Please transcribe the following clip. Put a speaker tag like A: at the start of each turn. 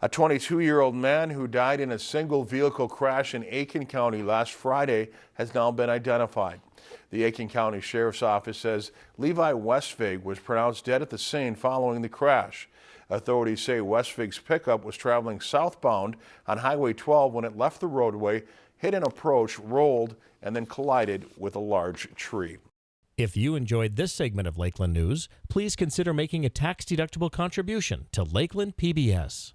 A: A 22-year-old man who died in a single vehicle crash in Aitkin County last Friday has now been identified. The Aitkin County Sheriff's Office says Levi Westvig was pronounced dead at the scene following the crash. Authorities say Westvig's pickup was traveling southbound on Highway 12 when it left the roadway, hit an approach, rolled, and then collided with a large tree.
B: If you enjoyed this segment of Lakeland News, please consider making a tax-deductible contribution to Lakeland PBS.